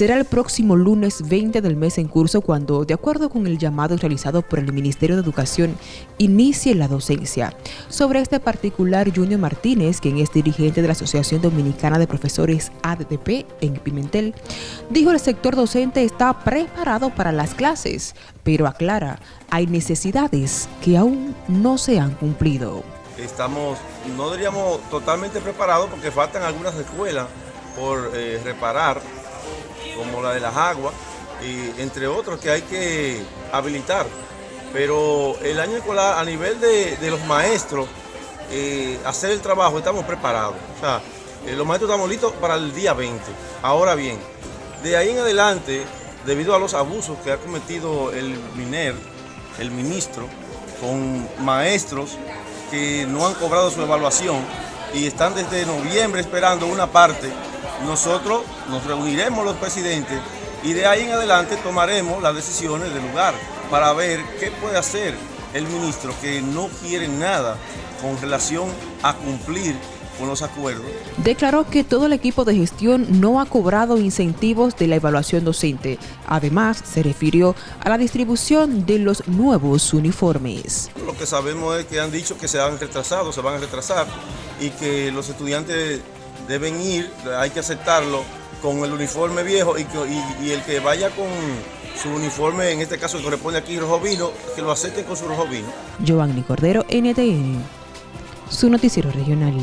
Será el próximo lunes 20 del mes en curso cuando, de acuerdo con el llamado realizado por el Ministerio de Educación, inicie la docencia. Sobre este particular, Junior Martínez, quien es dirigente de la Asociación Dominicana de Profesores ADP en Pimentel, dijo el sector docente está preparado para las clases, pero aclara, hay necesidades que aún no se han cumplido. Estamos, no diríamos totalmente preparados porque faltan algunas escuelas por eh, reparar como la de las aguas, y entre otros que hay que habilitar. Pero el año escolar a nivel de, los maestros, eh, hacer el trabajo, estamos preparados. O sea, eh, los maestros estamos listos para el día 20. Ahora bien, de ahí en adelante, debido a los abusos que ha cometido el MINER, el ministro, con maestros que no han cobrado su evaluación y están desde noviembre esperando una parte nosotros nos reuniremos los presidentes y de ahí en adelante tomaremos las decisiones del lugar para ver qué puede hacer el ministro que no quiere nada con relación a cumplir con los acuerdos. Declaró que todo el equipo de gestión no ha cobrado incentivos de la evaluación docente. Además, se refirió a la distribución de los nuevos uniformes. Lo que sabemos es que han dicho que se han retrasado, se van a retrasar y que los estudiantes deben ir, hay que aceptarlo con el uniforme viejo y, el que vaya con su uniforme, en este caso que corresponde aquí rojo vino, que lo acepten con su rojo vino. Giovanni Cordero, NTN, su noticiero regional.